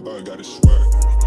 pop out, got it swag.